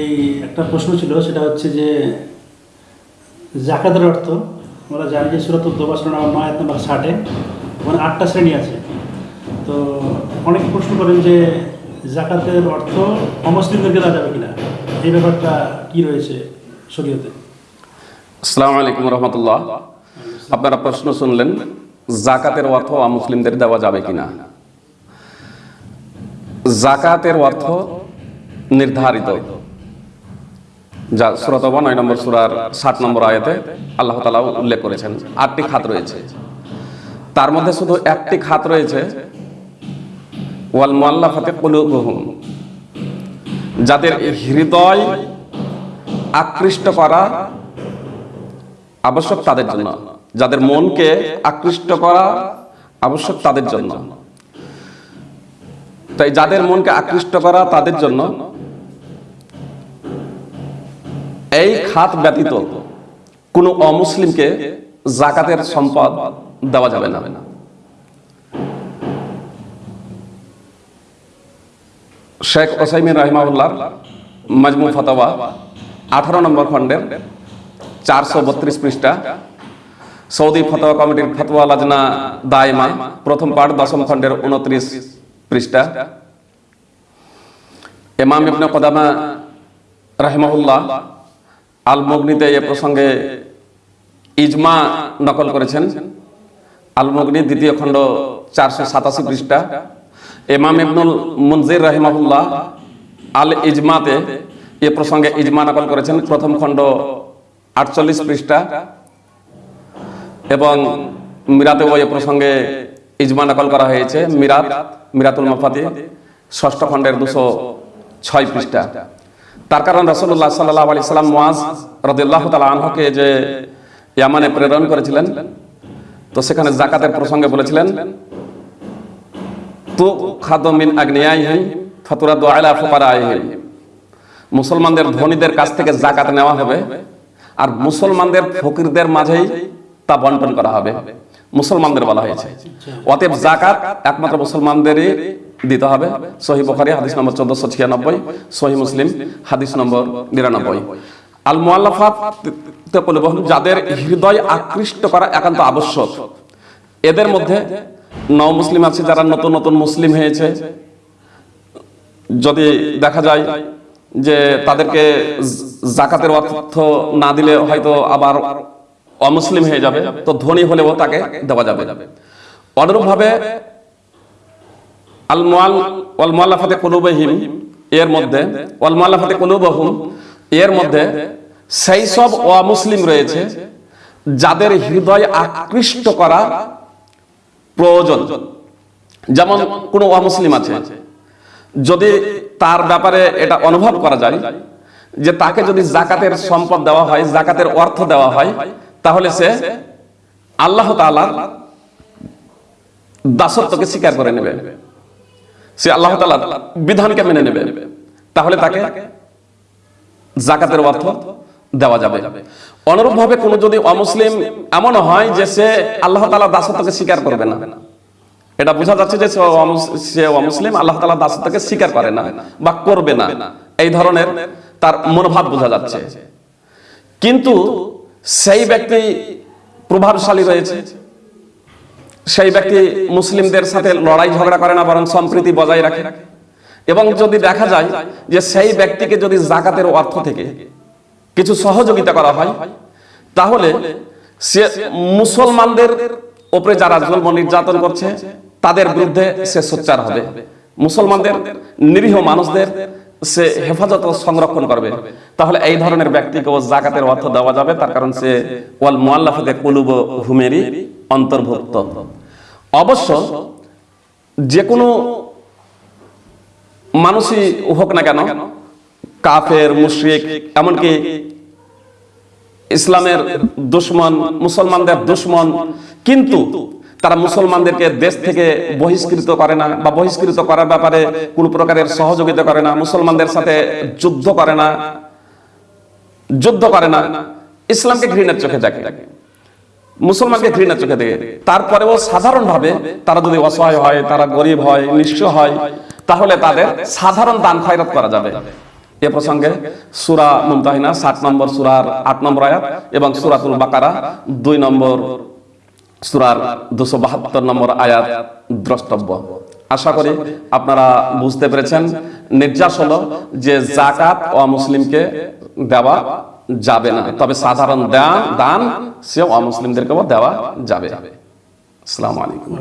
এই একটা প্রশ্ন ছিল সেটা হচ্ছে যে জাকাতের অর্থ আমরা জানি যে সুরাত উদ্যোগ নয় নম্বর ষাটে ওখানে আটটা শ্রেণি আছে। তো অনেকে প্রশ্ন করেন যে জাকাতের অর্থ অমসলিমদেরকে দেওয়া যাবে কিনা? এই ব্যাপারটা কি রয়েছে শরীয়তে? আসসালামু আলাইকুম রহমতুল্লাহ। আপনারা প্রশ্ন শুনলেন, জাকাতের অর্থ মুসলিমদের দেওয়া যাবে কিনা? জাকাতের অর্থ নির্ধারিত। যা সুরতবা নয় নম্বর সুরার ষাট নম্বর আয়াতে আল্লাহ তালা উল্লেখ করেছেন, আটটি খাত রয়েছে। তার মধ্যে শুধু একটি খাত রয়েছে, ওয়াল মোয়াল্লাফাতে কুলুবহুম। যাদের হৃদয় আকৃষ্ট করা আবশ্যক তাদের জন্য। যাদের মনকে আকৃষ্ট করা আবশ্যক তাদের জন্য। তাই যাদের মনকে আকৃষ্ট করা তাদের জন্য এই খাত ব্যতীত কোনো অমুসলিমকে জাকাতের সম্পদ দেওয়া যাবে না। শেখ ওসাইমিন রহিমাউল্লাহ মাজমু ফতোয়া, আঠারো নম্বর খণ্ডের চারশো বত্রিশ পৃষ্ঠা, সৌদি ফতোয়া কমিটির ফতোয়া লাজনা দায়মা, প্রথম পাঠ, দশম খণ্ডের উনত্রিশ পৃষ্ঠা। এমাম ইবনে কদামা রাহিমাহুল্লাহ আল মগনিতে এ প্রসঙ্গে ইজমা নকল করেছেন। আল মগনি দ্বিতীয় খণ্ড চারশো সাতাশি পৃষ্ঠা। এমাম ইবনুল মুনজির রাহিমাহুল্লাহ আল ইজমাতে এ প্রসঙ্গে ইজমা নকল করেছেন। প্রথম খণ্ড আটচল্লিশ পৃষ্ঠা। এবং মিরাতেও এ প্রসঙ্গে ইজমা নকল করা হয়েছে। মিরাত, মিরাতুল মাফাতি, ষষ্ঠ খণ্ডের দুশো ছয় পৃষ্ঠা। তার কারণ রসল্লাহ সাল্লাহ আলি সাল্লাম ওয়াজ রদুল্লাহ আনহকে যে ইয়ামানে প্রেরণ করেছিলেন, তো সেখানে জাকাতের প্রসঙ্গে বলেছিলেন খাদমিন আগ্নেয়াইহিম ফাতুরা দোয়াইলা ফুকারাইহিম। মুসলমানদের ধনীদের কাছ থেকে জাকাত নেওয়া হবে আর মুসলমানদের ফকিরদের মাঝেই তা বন্টন করা হবে। মুসলমানদের বলা হয়েছে। অতএব জাকাত একমাত্র মুসলমানদেরই দিতে হবে। সহি বখারি, হাদিস নম্বর চোদ্দশো ছিয়ানব্বই, সহি মুসলিম, হাদিস নম্বর নিরানব্বই। আল মুআল্লাফাত যাদের হৃদয় আকৃষ্ট করা একান্ত আবশ্যক এদের মধ্যে নও মুসলিম আছে যারা নতুন নতুন মুসলিম হয়েছে। যদি দেখা যায় যে তাদেরকে জাকাতের অর্থ না দিলে হয়তো আবার অমুসলিম হয়ে যাবে, তো ধনী হলেও তাকে দেওয়া যাবে। অনুরূপভাবে আল মোয়াল ওয়াল মোয়াল্লাফাতে এর মধ্যে, ওয়াল মোয়াল্লাফাতে কুলুবহুম, এর মধ্যে সেই সব অমুসলিম রয়েছে যাদের হৃদয় আকৃষ্ট করা প্রয়োজন। যেমন কোনো অমুসলিম আছে যদি তার ব্যাপারে এটা অনুভব করা যায় যে তাকে যদি জাকাতের সম্পদ দেওয়া হয় জাকাতের অর্থ দেওয়া হয় তাহলে সে আল্লাহ তাআলার দাসত্বকে স্বীকার করে নেবে। সে আল্লাহ তাআলার বিধানকে মেনে নেবে। তাহলে তাকে জাকাতের অর্থ দেওয়া যাবে। অনুরূপভাবে কোনো যদি অমুসলিম এমন হয় যে সে আল্লাহ তাআলার দাসত্বকে স্বীকার করবে না। এটা বোঝা যাচ্ছে যে সে অমুসলিম আল্লাহ তালা দাসত্বকে স্বীকার করে না বা করবে না। এই ধরনের তার মনোভাব বোঝা যাচ্ছে। কিন্তু সেই ব্যক্তি প্রভাবশালী রয়েছে। সেই ব্যক্তি মুসলিমদের সাথে লড়াই ঝগড়া করে না, বরং সম্প্রীতি বজায় রাখে। এবং যদি দেখা যায় যে সেই ব্যক্তিকে যদি জাকাতের অর্থ থেকে কিছু সহযোগিতা করা হয়। তাহলে সে মুসলমানদের উপরে যারা জুলম নির্যাতন করছে, তাদের বিরুদ্ধে সে সোচ্চার হবে। মুসলমানদের নিরীহ মানুষদের সে হেফাজত সংরক্ষণ করবে। তাহলে এই ধরনের ব্যক্তিকে ও জাকাতের অর্থ দেওয়া যাবে। তার কারণ সে ওয়াল মুআল্লাফাতে কুলুব হুমেরই অন্তর্ভুক্ত। অবশ্য যে কোনো মানুষই হোক না কেন, কাফের, মুশরিক, এমনকি ইসলামের দুশ্মন মুসলমানদের দুশ্মন। কিন্তু তারা মুসলমানদেরকে দেশ থেকে বহিষ্কৃত করে না বা বহিষ্কৃত করার ব্যাপারে কোনো প্রকারের সহযোগিতা করে না মুসলমানদের সাথে যুদ্ধ করে না যুদ্ধ করে না ইসলামকে ঘৃণার চোখে দেখে। মুসলমানকে ঘৃণার চোখে দেখে। তারপরেও সাধারণভাবে তারা যদি অসহায় হয় তারা গরিব হয় নিঃস্ব হয় তাহলে তাদের সাধারণ দান খয়রাত করা যাবে। এ প্রসঙ্গে সুরা মুমতাহিনা সাত নম্বর সুরার আট নম্বর আয়াত এবং সুরাতুল বাকারা দুই নম্বর সুরার দুশো বাহাত্তর নম্বর আয়াত দ্রষ্টব্য। আশা করি আপনারা বুঝতে পেরেছেন। নির্যাস হলো যে জাকাত ও মুসলিমকে দেওয়া যাবে না, তবে সাধারণ দান সে অমুসলিমদেরকেও দেওয়া যাবে। আসসালামু আলাইকুম।